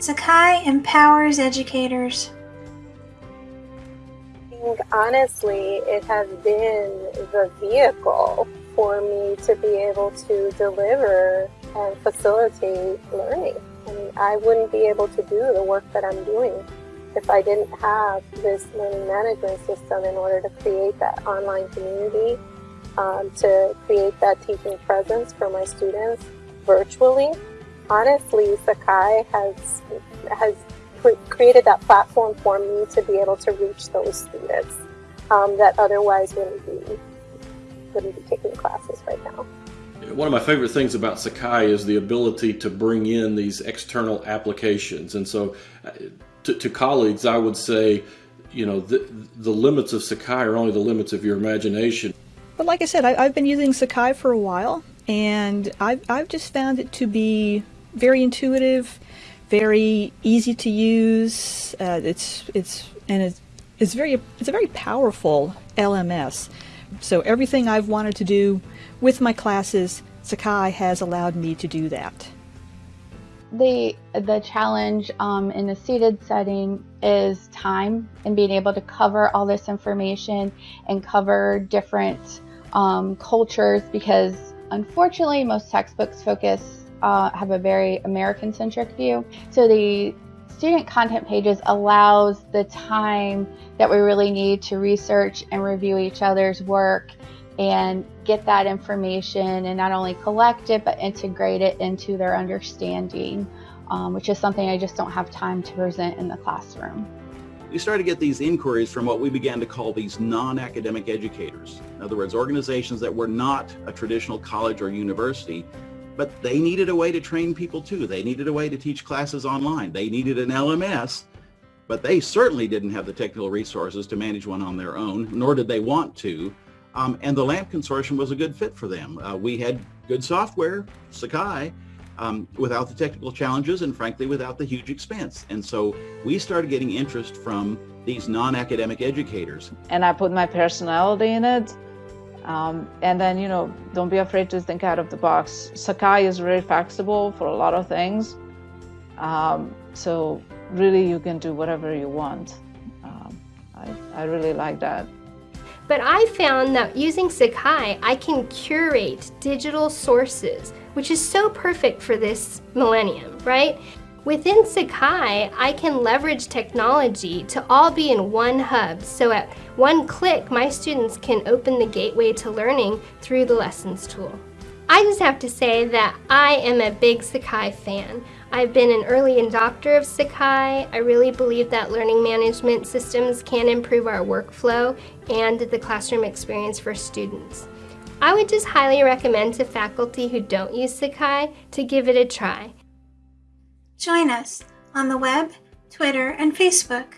Sakai empowers educators. I think honestly, it has been the vehicle for me to be able to deliver and facilitate learning. I mean, I wouldn't be able to do the work that I'm doing if I didn't have this learning management system in order to create that online community, um, to create that teaching presence for my students virtually. Honestly, Sakai has has created that platform for me to be able to reach those students um, that otherwise wouldn't be wouldn't be taking classes right now. One of my favorite things about Sakai is the ability to bring in these external applications. And so uh, to, to colleagues, I would say, you know, the, the limits of Sakai are only the limits of your imagination. But like I said, I, have been using Sakai for a while, and I've, I've just found it to be very intuitive, very easy to use. Uh, it's it's and it's, it's very it's a very powerful LMS. So everything I've wanted to do with my classes, Sakai has allowed me to do that. The, the challenge um, in a seated setting is time and being able to cover all this information and cover different um, cultures because unfortunately most textbooks focus uh, have a very American centric view. So the student content pages allows the time that we really need to research and review each other's work and get that information and not only collect it but integrate it into their understanding, um, which is something I just don't have time to present in the classroom. We started to get these inquiries from what we began to call these non-academic educators. In other words, organizations that were not a traditional college or university, but they needed a way to train people too. They needed a way to teach classes online. They needed an LMS, but they certainly didn't have the technical resources to manage one on their own, nor did they want to. Um, and the LAMP consortium was a good fit for them. Uh, we had good software, Sakai, um, without the technical challenges and frankly without the huge expense. And so we started getting interest from these non-academic educators. And I put my personality in it. Um, and then, you know, don't be afraid to think out of the box. Sakai is very flexible for a lot of things. Um, so really you can do whatever you want. Um, I, I really like that. But I found that using Sakai, I can curate digital sources, which is so perfect for this millennium, right? Within Sakai, I can leverage technology to all be in one hub, so at one click, my students can open the gateway to learning through the Lessons tool. I just have to say that I am a big Sakai fan. I've been an early adopter of Sakai. I really believe that learning management systems can improve our workflow and the classroom experience for students. I would just highly recommend to faculty who don't use Sakai to give it a try. Join us on the web, Twitter, and Facebook